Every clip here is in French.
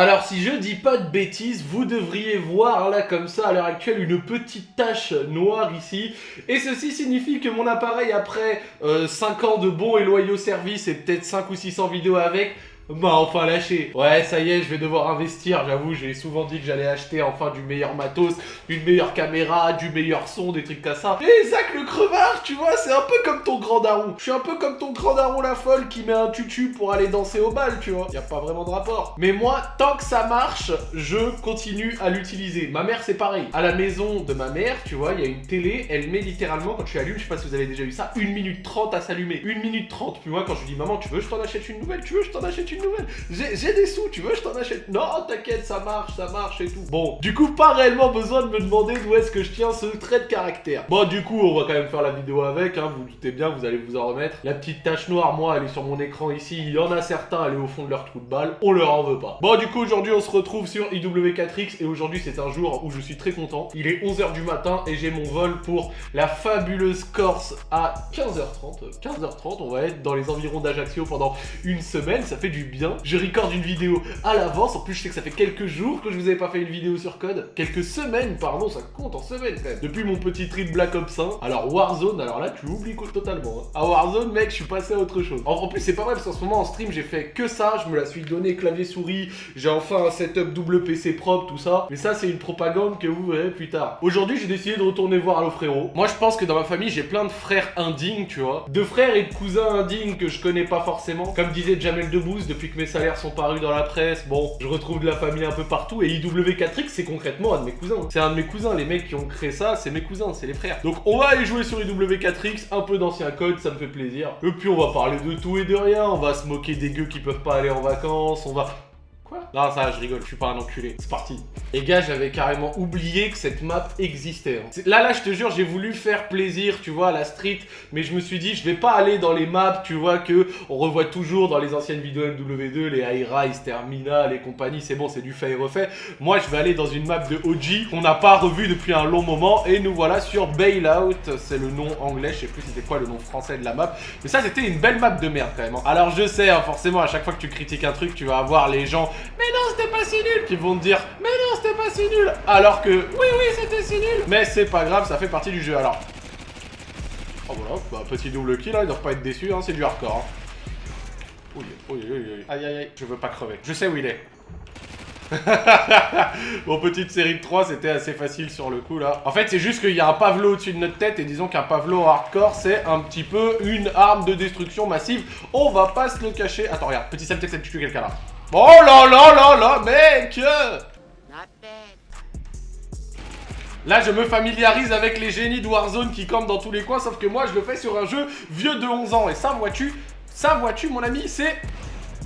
Alors si je dis pas de bêtises, vous devriez voir là comme ça à l'heure actuelle une petite tache noire ici. Et ceci signifie que mon appareil après 5 euh, ans de bons et loyaux services et peut-être 5 ou 600 vidéos avec, bah enfin lâché. Ouais, ça y est, je vais devoir investir. J'avoue, j'ai souvent dit que j'allais acheter enfin du meilleur matos, une meilleure caméra, du meilleur son, des trucs comme ça. Et Zach le crevard, tu vois, c'est un peu comme ton grand daron. Je suis un peu comme ton grand daron la folle qui met un tutu pour aller danser au bal, tu vois. Y a pas vraiment de rapport. Mais moi, tant que ça marche, je continue à l'utiliser. Ma mère, c'est pareil. À la maison de ma mère, tu vois, il y a une télé, elle met littéralement, quand tu allumes, je sais pas si vous avez déjà vu ça, 1 minute 30 à s'allumer. 1 minute 30. Puis moi, quand je dis maman, tu veux, je t'en achète une nouvelle, tu veux, je t'en achète une nouvelle. J'ai des sous, tu veux, je t'en achète. Non, t'inquiète, ça marche, ça marche et tout. Bon, du coup, pas réellement besoin de me demander d'où est-ce que je tiens ce trait de caractère. Bon, du coup, on va quand même faire la vidéo avec, hein, vous, vous doutez bien, vous allez vous en remettre. La petite tache noire, moi, elle est sur mon écran ici. Il y en a certains, elle est au fond de leur trou de balle. On leur en veut pas. Bon, du coup, aujourd'hui, on se retrouve sur IW4X et aujourd'hui, c'est un jour où je suis très content. Il est 11h du matin et j'ai mon vol pour la fabuleuse Corse à 15h30. 15h30, on va être dans les environs d'Ajaccio pendant une semaine, ça fait du bien je recorde une vidéo à l'avance. En plus, je sais que ça fait quelques jours que je vous avais pas fait une vidéo sur code. Quelques semaines, pardon, ça compte en semaines quand même. Depuis mon petit trip Black Ops 1. Alors, Warzone, alors là, tu oublies totalement. Hein. À Warzone, mec, je suis passé à autre chose. En, plus, c'est pas vrai parce qu'en ce moment, en stream, j'ai fait que ça. Je me la suis donné clavier-souris. J'ai enfin un setup double PC propre, tout ça. Mais ça, c'est une propagande que vous verrez plus tard. Aujourd'hui, j'ai décidé de retourner voir Allo Frérot. Moi, je pense que dans ma famille, j'ai plein de frères indignes, tu vois. De frères et de cousins indignes que je connais pas forcément. Comme disait Jamel Debbouze, depuis que mes salaires sont parus dans la presse, bon, je retrouve de la famille un peu partout, et IW4X, c'est concrètement un de mes cousins. C'est un de mes cousins, les mecs qui ont créé ça, c'est mes cousins, c'est les frères. Donc on va aller jouer sur IW4X, un peu d'ancien code, ça me fait plaisir. Et puis on va parler de tout et de rien, on va se moquer des gueux qui peuvent pas aller en vacances, on va Non, ça, je rigole, je suis pas un enculé. C'est parti. Les gars, j'avais carrément oublié que cette map existait. Hein. Là, là, je te jure, j'ai voulu faire plaisir, tu vois, à la street, mais je me suis dit, je vais pas aller dans les maps, tu vois, que on revoit toujours dans les anciennes vidéos MW2, les High Rise, Terminal et compagnie, c'est bon, c'est du fait et refait. Moi, je vais aller dans une map de OG qu'on n'a pas revu depuis un long moment, et nous voilà sur Bailout, c'est le nom anglais, je sais plus c'était quoi le nom français de la map, mais ça, c'était une belle map de merde, quand même. Hein. Alors, je sais, hein, forcément, à chaque fois que tu critiques un truc, tu vas avoir les gens mais non, c'était pas si nul Qui vont te dire, mais non, c'était pas si nul Alors que, oui, oui, c'était si nul Mais c'est pas grave, ça fait partie du jeu, alors. Oh voilà, bah, petit double kill, hein, ils doivent pas être déçus, hein, c'est du hardcore. Hein. Oui, oui, oui. Aïe, aïe, aïe, je veux pas crever. Je sais où il est. bon, petite série de 3, c'était assez facile sur le coup, là. En fait, c'est juste qu'il y a un Pavlo au-dessus de notre tête, et disons qu'un Pavlo hardcore, c'est un petit peu une arme de destruction massive. On va pas se le cacher. Attends, regarde, petit Semtex a tué quelqu'un là. Oh là là là là, mec Là, je me familiarise avec les génies de Warzone qui campent dans tous les coins, sauf que moi, je le fais sur un jeu vieux de 11 ans. Et ça, vois-tu, ça, vois-tu, mon ami, c'est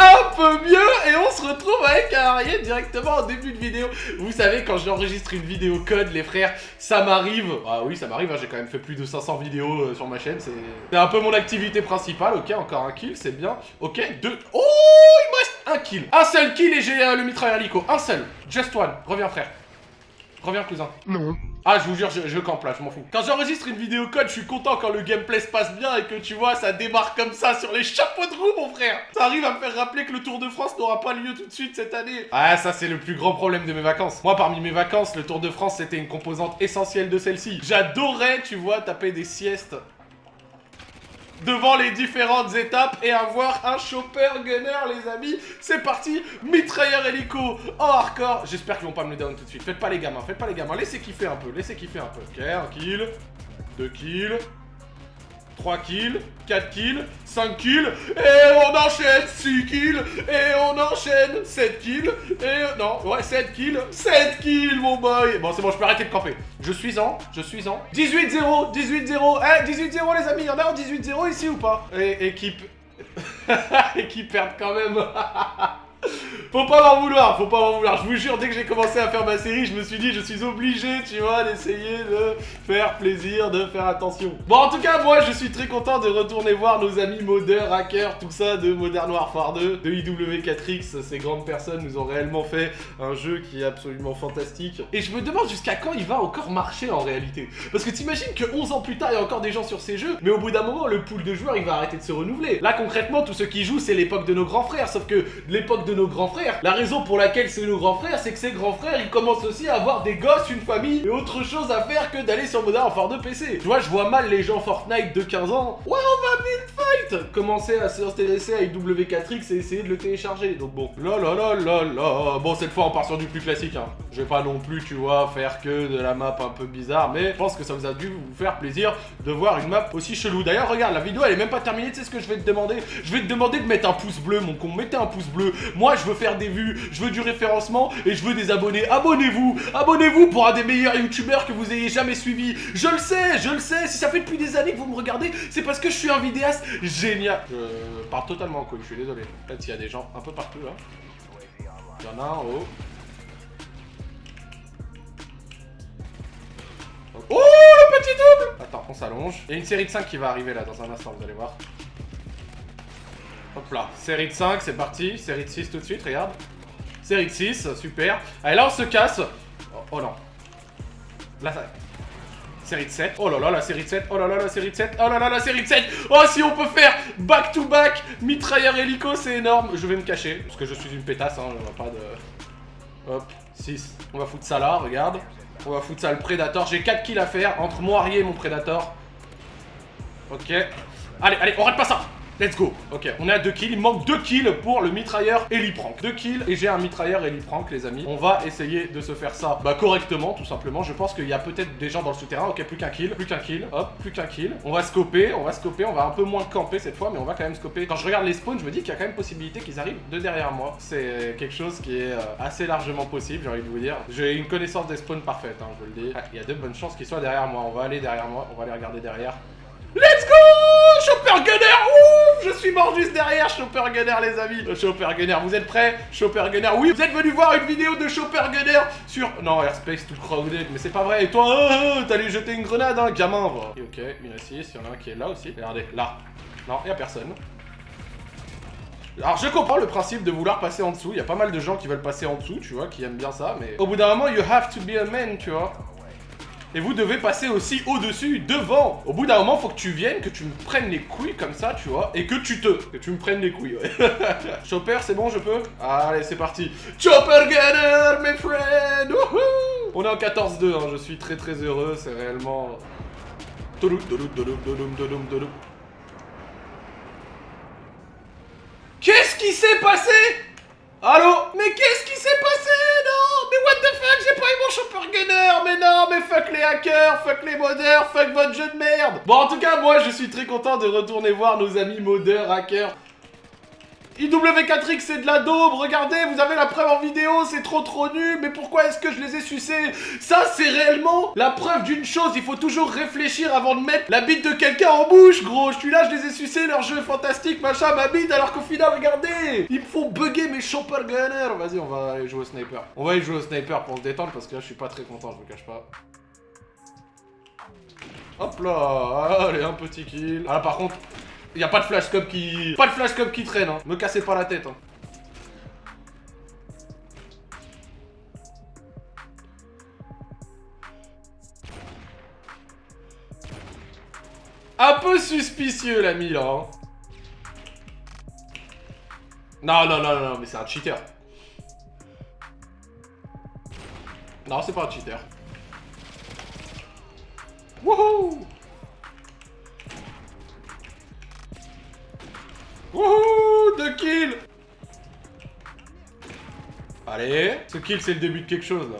un peu mieux et on se retrouve avec un directement en début de vidéo. Vous savez, quand j'enregistre une vidéo code, les frères, ça m'arrive. Ah oui, ça m'arrive, hein, j'ai quand même fait plus de 500 vidéos euh, sur ma chaîne. C'est un peu mon activité principale. Ok, encore un kill, c'est bien. Ok, deux. Oh, il me reste un kill. Un seul kill et j'ai euh, le mitrailleur hélico. Un seul. Just one. Reviens, frère. Reviens, cousin. Non. Ah, je vous jure, je, campe là, je m'en fous. Quand j'enregistre une vidéo code, je suis content quand le gameplay se passe bien et que tu vois, ça démarre comme ça sur les chapeaux de roue, mon frère. Ça arrive à me faire rappeler que le Tour de France n'aura pas lieu tout de suite cette année. Ah, ça, c'est le plus grand problème de mes vacances. Moi, parmi mes vacances, le Tour de France, c'était une composante essentielle de celle-ci. J'adorais, tu vois, taper des siestes devant les différentes étapes et avoir un chopper gunner, les amis. C'est parti, mitrailleur hélico en hardcore. J'espère qu'ils vont pas me le down tout de suite. Faites pas les gamins, faites pas les gamins. Laissez kiffer un peu, laissez kiffer un peu. Ok, un kill, deux kills, 3 kills, 4 kills, 5 kills, et on enchaîne 6 kills, et on enchaîne 7 kills, et... Non, ouais, 7 kills, 7 kills, mon boy. Bon, c'est bon, je peux arrêter de camper. Je suis en, je suis en... 18-0, 18-0, eh, 18-0 les amis, y'en a en 18-0 ici ou pas? Et, et qui... et qui perdent quand même Faut pas m'en vouloir, faut pas m'en vouloir. Je vous jure, dès que j'ai commencé à faire ma série, je me suis dit, je suis obligé, tu vois, d'essayer de faire plaisir, de faire attention. Bon, en tout cas, moi, je suis très content de retourner voir nos amis modeurs, hackers, tout ça de Modern Warfare 2, de IW4X. Ces grandes personnes nous ont réellement fait un jeu qui est absolument fantastique. Et je me demande jusqu'à quand il va encore marcher en réalité. Parce que t'imagines que 11 ans plus tard, il y a encore des gens sur ces jeux, mais au bout d'un moment, le pool de joueurs, il va arrêter de se renouveler. Là, concrètement, tout ce qui joue, c'est l'époque de nos grands frères. Sauf que l'époque de nos grands frères, La raison pour laquelle c'est le grand frère, c'est que ses grands frères, ils commencent aussi à avoir des gosses, une famille et autre chose à faire que d'aller sur Modern Warfare de PC. Tu vois, je vois mal les gens Fortnite de 15 ans. Ouais, on va fight Commencer à s'intéresser à W4X et essayer de le télécharger. Donc bon, là là là là là. Bon, cette fois, on part sur du plus classique. Hein. Je vais pas non plus, tu vois, faire que de la map un peu bizarre, mais je pense que ça vous a dû vous faire plaisir de voir une map aussi chelou. D'ailleurs, regarde, la vidéo, elle est même pas terminée. Tu sais ce que je vais te demander? Je vais te demander de mettre un pouce bleu, mon con. Mettez un pouce bleu. Moi, je veux faire des vues, je veux du référencement et je veux des abonnés. Abonnez-vous Abonnez-vous pour un des meilleurs youtubeurs que vous ayez jamais suivi. Je le sais, je le sais. Si ça fait depuis des années que vous me regardez, c'est parce que je suis un vidéaste génial. Je pars totalement en couille, je suis désolé. Peut-être qu'il y a des gens un peu partout là. Il y en a un en haut. Oh, le petit double Attends, on s'allonge. Il y a une série de 5 qui va arriver là dans un instant, vous allez voir. Hop là, série de 5, c'est parti. Série de 6 tout de suite, regarde. Série de 6, super. Allez, là on se casse. Oh, oh non. Là, ça... Série de 7. Oh là là, la série de 7. Oh là là, la série de 7. Oh là là, la série de 7. Oh, si on peut faire back to back, mitrailleur hélico, c'est énorme. Je vais me cacher, parce que je suis une pétasse, hein, on va pas de... Hop, 6. On va foutre ça là, regarde. On va foutre ça le Predator. J'ai 4 kills à faire entre moi et mon Predator. Ok. Allez, allez, on rate pas ça Let's go Ok, on est à 2 kills, il manque 2 kills pour le mitrailleur Heliprank. 2 kills et j'ai un mitrailleur Heliprank les amis. On va essayer de se faire ça bah, correctement tout simplement. Je pense qu'il y a peut-être des gens dans le souterrain. Ok, plus qu'un kill, plus qu'un kill, hop, plus qu'un kill. On va scoper, on va scoper, on va un peu moins camper cette fois mais on va quand même scoper. Quand je regarde les spawns, je me dis qu'il y a quand même possibilité qu'ils arrivent de derrière moi. C'est quelque chose qui est euh, assez largement possible, j'ai envie de vous dire. J'ai une connaissance des spawns parfaite, hein, je le dis. Il y a de bonnes chances qu'ils soient derrière moi. On va aller derrière moi, on va aller regarder derrière. Let's go Chopper Gunner Je suis mort juste derrière Chopper Gunner les amis Chopper Gunner, vous êtes prêts? Chopper Gunner, oui Vous êtes venu voir une vidéo de Chopper Gunner sur... Non, Airspace tout crowded, mais c'est pas vrai Et toi, oh, oh, t'allais jeter une grenade, hein, gamin va. Ok, une assise, il y en a un qui est là aussi. Regardez, là. Non, y a personne. Alors je comprends le principe de vouloir passer en dessous, il y a pas mal de gens qui veulent passer en dessous, tu vois, qui aiment bien ça, mais au bout d'un moment, you have to be a man, tu vois. Et vous devez passer aussi au-dessus, devant. Au bout d'un moment, faut que tu viennes, que tu me prennes les couilles comme ça, tu vois, et que tu te... Que tu me prennes les couilles, ouais. Chopper, c'est bon, je peux? Allez, c'est parti. Chopper Gunner, mes friends On est en 14-2, hein, je suis très très heureux, c'est réellement... Qu'est-ce qui s'est passé? Allô? Mais qu'est-ce qui s'est passé? Non Mais what the fuck J'ai pas eu mon Chopper Gunner Mais non Mais fuck les hackers Fuck les modeurs Fuck votre jeu de merde. Bon, en tout cas, moi, je suis très content de retourner voir nos amis modeurs, hackers, IW4X c'est de la daube, regardez, vous avez la preuve en vidéo, c'est trop trop nul, mais pourquoi est-ce que je les ai sucés? Ça c'est réellement la preuve d'une chose, il faut toujours réfléchir avant de mettre la bite de quelqu'un en bouche, gros, je suis là, je les ai sucés, leur jeu est fantastique, machin, ma bite, alors qu'au final, regardez Ils me font bugger mes chopper gunners Vas-y, on va aller jouer au sniper. On va aller jouer au sniper pour se détendre, parce que là je suis pas très content, je vous cache pas. Hop là, allez, un petit kill. Ah par contre, Y'a pas de flashcop qui... Pas de flashcop qui traîne, hein. Me cassez pas la tête, hein. Un peu suspicieux, l'ami, là. Hein. Non, non, non, non, mais c'est un cheater. Non, c'est pas un cheater. Wouhou Wouhou Deux kills Allez Ce kill, c'est le début de quelque chose, là.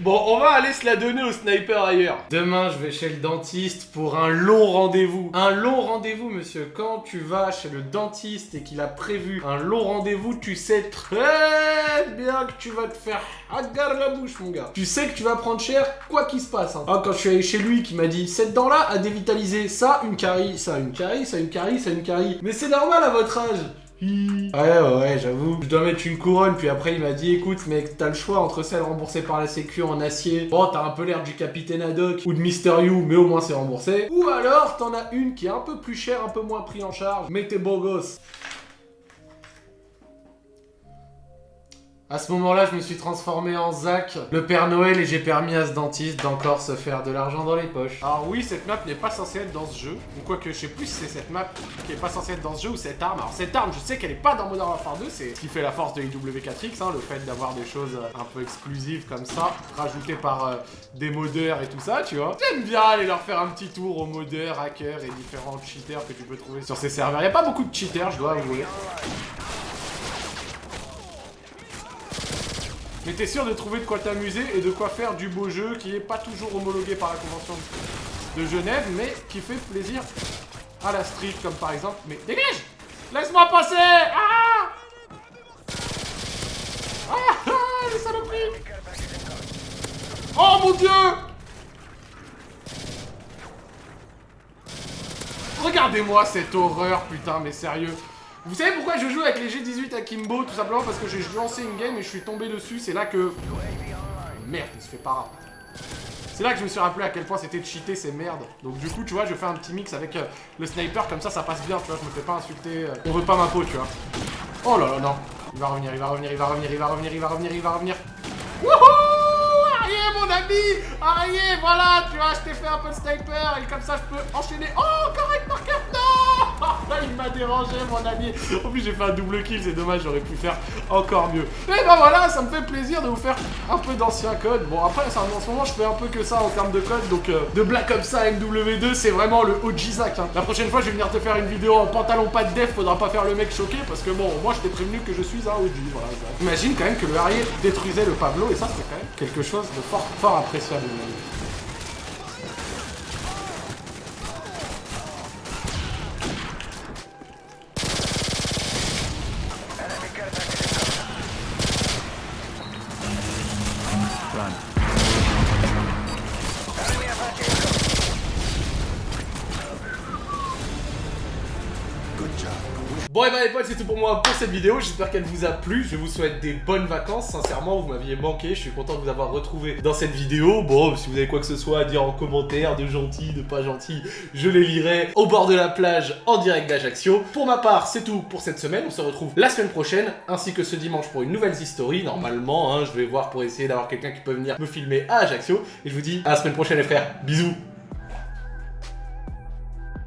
Bon, on va aller se la donner au sniper ailleurs. Demain, je vais chez le dentiste pour un long rendez-vous. Un long rendez-vous, monsieur. Quand tu vas chez le dentiste et qu'il a prévu un long rendez-vous, tu sais très bien que tu vas te faire agarre la bouche, mon gars. Tu sais que tu vas prendre cher, quoi qu'il se passe. Hein. Ah, quand je suis allé chez lui, qui m'a dit, cette dent-là a dévitalisé. Ça, une carie. Ça, une carie. Ça, une carie. Ça, une carie. Mais c'est normal à votre âge. Ouais, ouais, ouais, j'avoue. Je dois mettre une couronne, puis après il m'a dit écoute, mec, t'as le choix entre celle remboursée par la Sécu en acier. Bon, t'as un peu l'air du Capitaine Haddock ou de Mister You, mais au moins c'est remboursé. Ou alors t'en as une qui est un peu plus chère, un peu moins pris en charge, mais t'es beau gosse. À ce moment-là, je me suis transformé en Zach, le Père Noël, et j'ai permis à ce dentiste d'encore se faire de l'argent dans les poches. Alors oui, cette map n'est pas censée être dans ce jeu, ou quoi que je sais plus si c'est cette map qui est pas censée être dans ce jeu ou cette arme. Alors cette arme, je sais qu'elle est pas dans Modern Warfare 2, c'est ce qui fait la force de IW4X, hein, le fait d'avoir des choses un peu exclusives comme ça, rajoutées par euh, des modeurs et tout ça, tu vois. J'aime bien aller leur faire un petit tour aux modeurs, hackers et différents cheaters que tu peux trouver sur ces serveurs. Il a pas beaucoup de cheaters, je dois avouer. Mais t'es sûr de trouver de quoi t'amuser et de quoi faire du beau jeu qui est pas toujours homologué par la convention de Genève, mais qui fait plaisir à la street, comme par exemple... Mais dégage! Laisse-moi passer! Ah! Ah! Ah! Les saloperies! Oh mon dieu! Regardez-moi cette horreur, putain, mais sérieux vous savez pourquoi je joue avec les G18 Akimbo Tout simplement parce que j'ai lancé une game et je suis tombé dessus. C'est là que... Merde, il se fait pas C'est là que je me suis rappelé à quel point c'était cheaté ces merdes. Donc du coup, tu vois, je fais un petit mix avec euh, le sniper, comme ça, ça passe bien, tu vois. Je me fais pas insulter. Euh, on veut pas ma peau, tu vois. Oh là là, non. Il va revenir, il va revenir, il va revenir, il va revenir, il va revenir, il va revenir. Wouhou Arié, mon ami Arié, voilà, tu vois, je t'ai fait un peu de sniper et comme ça, je peux enchaîner. Oh, correct, marqueur il m'a dérangé, mon ami. En plus, j'ai fait un double kill, c'est dommage, j'aurais pu faire encore mieux. Et ben voilà, ça me fait plaisir de vous faire un peu d'ancien code. Bon, après, en ce moment, je fais un peu que ça en termes de code. Donc, euh, de Black Ops 1 MW2, c'est vraiment le Zack. Hein. La prochaine fois, je vais venir te faire une vidéo en pantalon pas de def. Faudra pas faire le mec choqué parce que bon, moi, je t'ai prévenu que je suis un OG. Voilà, Imagine quand même que le Harrier détruisait le Pablo et ça, c'est quand même quelque chose de fort, fort appréciable. Bah les potes c'est tout pour moi pour cette vidéo, j'espère qu'elle vous a plu, je vous souhaite des bonnes vacances, sincèrement vous m'aviez manqué, je suis content de vous avoir retrouvé dans cette vidéo, bon si vous avez quoi que ce soit à dire en commentaire, de gentil, de pas gentil, je les lirai au bord de la plage en direct d'Ajaccio. Pour ma part c'est tout pour cette semaine, on se retrouve la semaine prochaine, ainsi que ce dimanche pour une nouvelle history, normalement hein, je vais voir pour essayer d'avoir quelqu'un qui peut venir me filmer à Ajaccio, et je vous dis à la semaine prochaine les frères, bisous